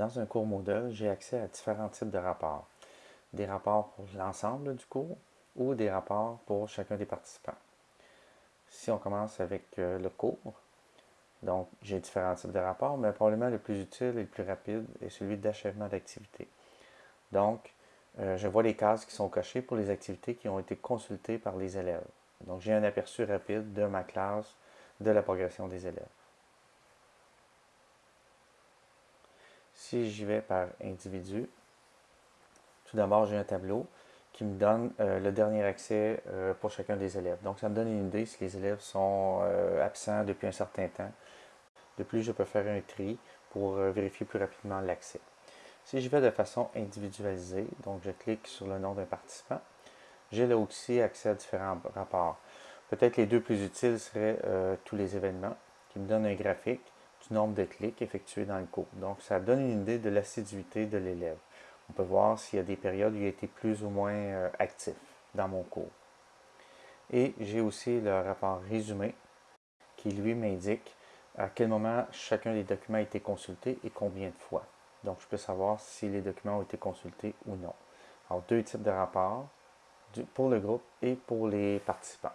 Dans un cours Moodle, j'ai accès à différents types de rapports. Des rapports pour l'ensemble du cours ou des rapports pour chacun des participants. Si on commence avec euh, le cours, donc j'ai différents types de rapports, mais probablement le plus utile et le plus rapide est celui d'achèvement d'activité. Donc, euh, je vois les cases qui sont cochées pour les activités qui ont été consultées par les élèves. Donc, j'ai un aperçu rapide de ma classe, de la progression des élèves. Si j'y vais par individu, tout d'abord, j'ai un tableau qui me donne euh, le dernier accès euh, pour chacun des élèves. Donc, ça me donne une idée si les élèves sont euh, absents depuis un certain temps. De plus, je peux faire un tri pour vérifier plus rapidement l'accès. Si je vais de façon individualisée, donc je clique sur le nom d'un participant, j'ai là aussi accès à différents rapports. Peut-être les deux plus utiles seraient tous les événements, qui me donnent un graphique, du nombre de clics effectués dans le cours. Donc, ça donne une idée de l'assiduité de l'élève. On peut voir s'il y a des périodes où il a été plus ou moins euh, actif dans mon cours. Et j'ai aussi le rapport résumé qui, lui, m'indique à quel moment chacun des documents a été consulté et combien de fois. Donc, je peux savoir si les documents ont été consultés ou non. Alors, deux types de rapports pour le groupe et pour les participants.